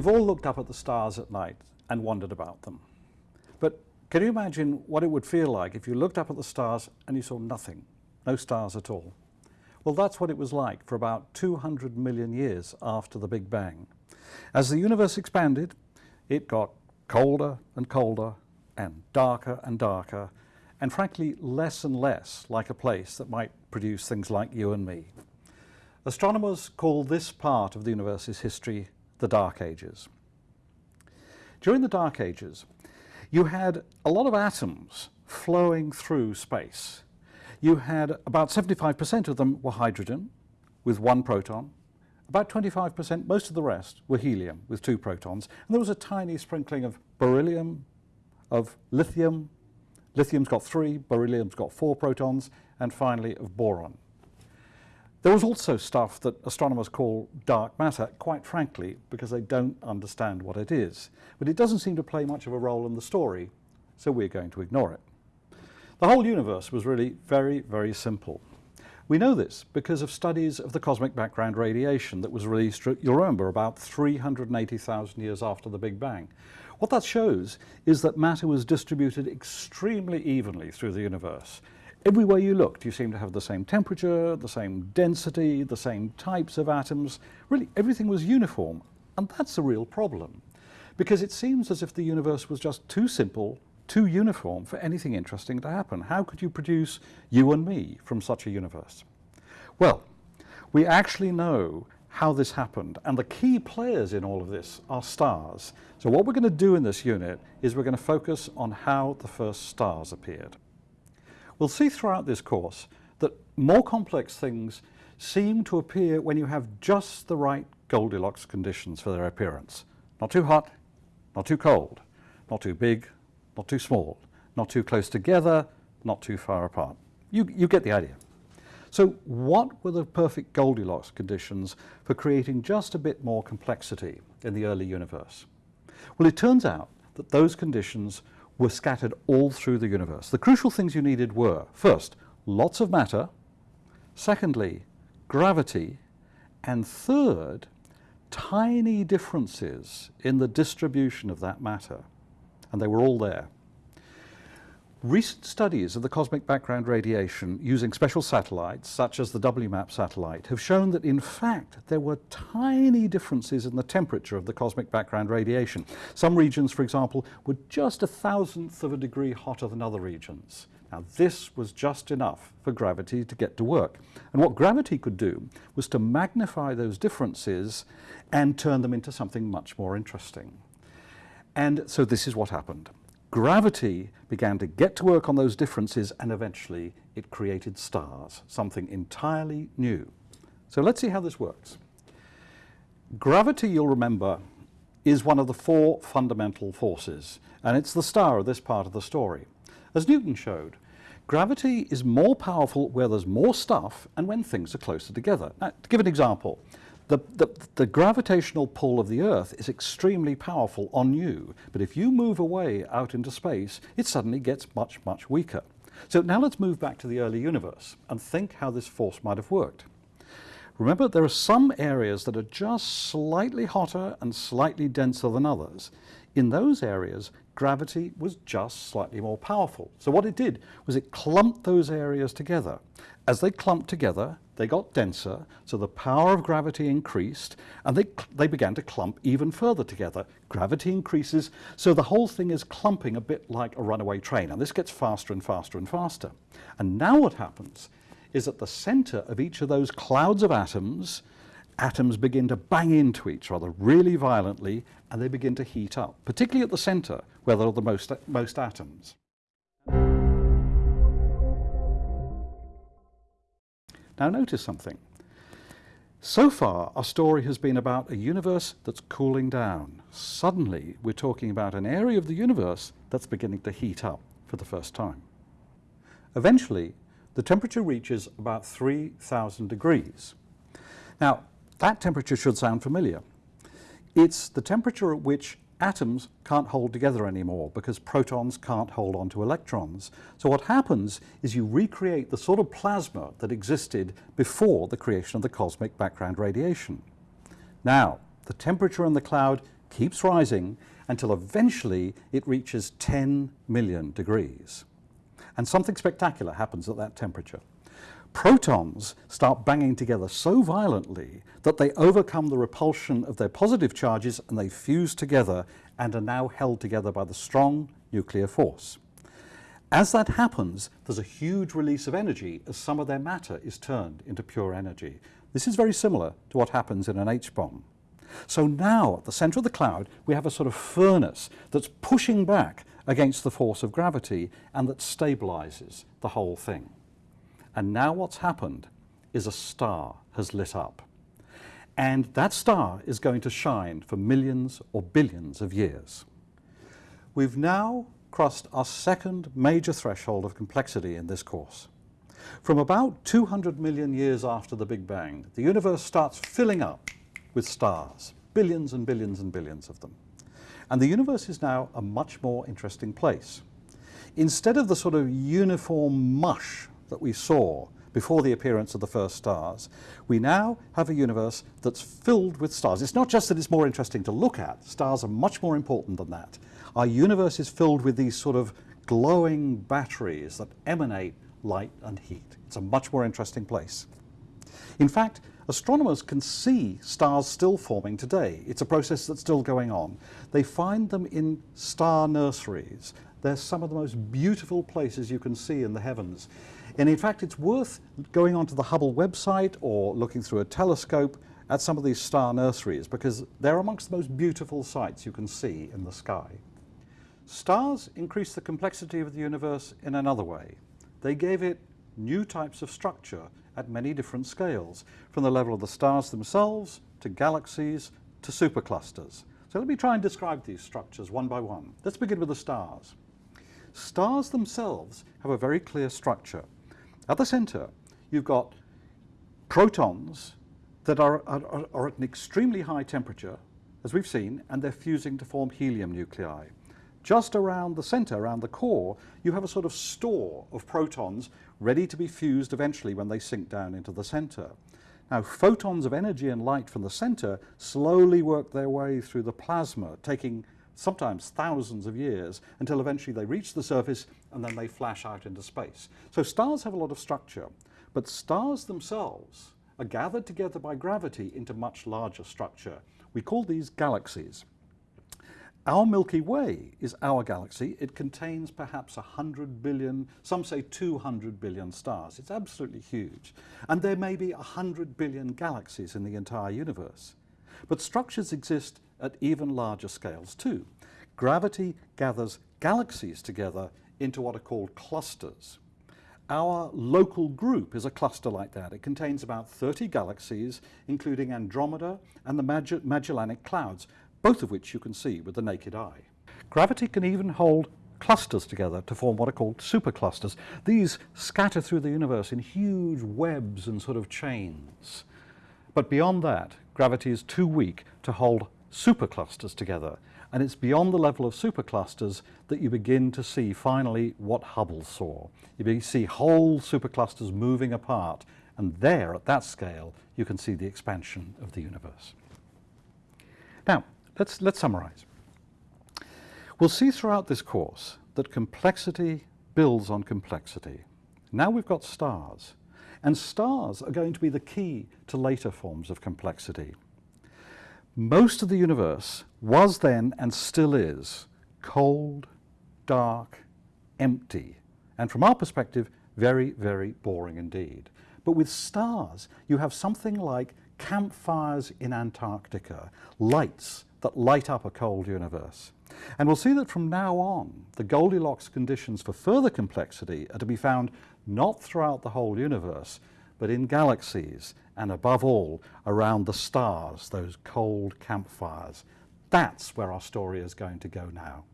We've all looked up at the stars at night and wondered about them. But can you imagine what it would feel like if you looked up at the stars and you saw nothing, no stars at all? Well, that's what it was like for about 200 million years after the Big Bang. As the universe expanded, it got colder and colder and darker and darker and frankly less and less like a place that might produce things like you and me. Astronomers call this part of the universe's history the Dark Ages. During the Dark Ages, you had a lot of atoms flowing through space. You had about 75% of them were hydrogen with one proton, about 25%, most of the rest, were helium with two protons, and there was a tiny sprinkling of beryllium, of lithium, lithium's got three, beryllium's got four protons, and finally of boron. There was also stuff that astronomers call dark matter, quite frankly, because they don't understand what it is. But it doesn't seem to play much of a role in the story, so we're going to ignore it. The whole universe was really very, very simple. We know this because of studies of the cosmic background radiation that was released, you'll remember, about 380,000 years after the Big Bang. What that shows is that matter was distributed extremely evenly through the universe. Everywhere you looked, you seemed to have the same temperature, the same density, the same types of atoms. Really, everything was uniform. And that's a real problem. Because it seems as if the universe was just too simple, too uniform for anything interesting to happen. How could you produce you and me from such a universe? Well, we actually know how this happened. And the key players in all of this are stars. So what we're going to do in this unit is we're going to focus on how the first stars appeared. We'll see throughout this course that more complex things seem to appear when you have just the right Goldilocks conditions for their appearance. Not too hot, not too cold, not too big, not too small, not too close together, not too far apart. You, you get the idea. So what were the perfect Goldilocks conditions for creating just a bit more complexity in the early universe? Well, it turns out that those conditions were scattered all through the universe. The crucial things you needed were, first, lots of matter, secondly, gravity, and third, tiny differences in the distribution of that matter. And they were all there. Recent studies of the cosmic background radiation using special satellites, such as the WMAP satellite, have shown that in fact there were tiny differences in the temperature of the cosmic background radiation. Some regions, for example, were just a thousandth of a degree hotter than other regions. Now this was just enough for gravity to get to work. And what gravity could do was to magnify those differences and turn them into something much more interesting. And so this is what happened. Gravity began to get to work on those differences and eventually it created stars, something entirely new. So let's see how this works. Gravity, you'll remember, is one of the four fundamental forces and it's the star of this part of the story. As Newton showed, gravity is more powerful where there's more stuff and when things are closer together. Now, to give an example, the, the, the, gravitational pull of the Earth is extremely powerful on you, but if you move away out into space, it suddenly gets much, much weaker. So now let's move back to the early universe and think how this force might have worked. Remember, there are some areas that are just slightly hotter and slightly denser than others. In those areas, gravity was just slightly more powerful. So what it did was it clumped those areas together. As they clumped together, they got denser, so the power of gravity increased, and they, they began to clump even further together. Gravity increases, so the whole thing is clumping a bit like a runaway train, and this gets faster and faster and faster. And now what happens is at the center of each of those clouds of atoms, atoms begin to bang into each other really violently, and they begin to heat up, particularly at the center, where there are the most, most atoms. Now notice something. So far, our story has been about a universe that's cooling down. Suddenly, we're talking about an area of the universe that's beginning to heat up for the first time. Eventually, the temperature reaches about 3,000 degrees. Now, that temperature should sound familiar. It's the temperature at which atoms can't hold together anymore because protons can't hold on to electrons. So what happens is you recreate the sort of plasma that existed before the creation of the cosmic background radiation. Now, the temperature in the cloud keeps rising until eventually it reaches 10 million degrees. And something spectacular happens at that temperature. Protons start banging together so violently that they overcome the repulsion of their positive charges and they fuse together and are now held together by the strong nuclear force. As that happens, there's a huge release of energy as some of their matter is turned into pure energy. This is very similar to what happens in an H-bomb. So now, at the center of the cloud, we have a sort of furnace that's pushing back against the force of gravity and that stabilizes the whole thing. And now what's happened is a star has lit up. And that star is going to shine for millions or billions of years. We've now crossed our second major threshold of complexity in this course. From about 200 million years after the Big Bang, the universe starts filling up with stars, billions and billions and billions of them. And the universe is now a much more interesting place. Instead of the sort of uniform mush that we saw before the appearance of the first stars, we now have a universe that's filled with stars. It's not just that it's more interesting to look at, stars are much more important than that. Our universe is filled with these sort of glowing batteries that emanate light and heat. It's a much more interesting place. In fact, astronomers can see stars still forming today. It's a process that's still going on. They find them in star nurseries. They're some of the most beautiful places you can see in the heavens. And in fact, it's worth going onto the Hubble website or looking through a telescope at some of these star nurseries because they're amongst the most beautiful sights you can see in the sky. Stars increase the complexity of the universe in another way. They gave it new types of structure at many different scales, from the level of the stars themselves, to galaxies, to superclusters. So let me try and describe these structures one by one. Let's begin with the stars. Stars themselves have a very clear structure. At the center, you've got protons that are, are, are, at an extremely high temperature, as we've seen, and they're fusing to form helium nuclei. Just around the center, around the core, you have a sort of store of protons ready to be fused eventually when they sink down into the center. Now, photons of energy and light from the center slowly work their way through the plasma, taking sometimes thousands of years, until eventually they reach the surface and then they flash out into space. So stars have a lot of structure, but stars themselves are gathered together by gravity into much larger structure. We call these galaxies. Our Milky Way is our galaxy. It contains perhaps 100 billion, some say 200 billion stars. It's absolutely huge. And there may be 100 billion galaxies in the entire universe. But structures exist at even larger scales too. Gravity gathers galaxies together into what are called clusters. Our local group is a cluster like that. It contains about 30 galaxies, including Andromeda and the Magellanic Clouds, both of which you can see with the naked eye. Gravity can even hold clusters together to form what are called superclusters. These scatter through the universe in huge webs and sort of chains. But beyond that, gravity is too weak to hold superclusters together. And it's beyond the level of superclusters that you begin to see finally what Hubble saw. You see whole superclusters moving apart, and there, at that scale, you can see the expansion of the universe. Now, let's, let's summarize. We'll see throughout this course that complexity builds on complexity. Now we've got stars, and stars are going to be the key to later forms of complexity. Most of the universe was then and still is cold, dark, empty, and from our perspective, very, very boring indeed. But with stars, you have something like campfires in Antarctica, lights that light up a cold universe. And we'll see that from now on, the Goldilocks conditions for further complexity are to be found not throughout the whole universe, but in galaxies and above all around the stars, those cold campfires. That's where our story is going to go now.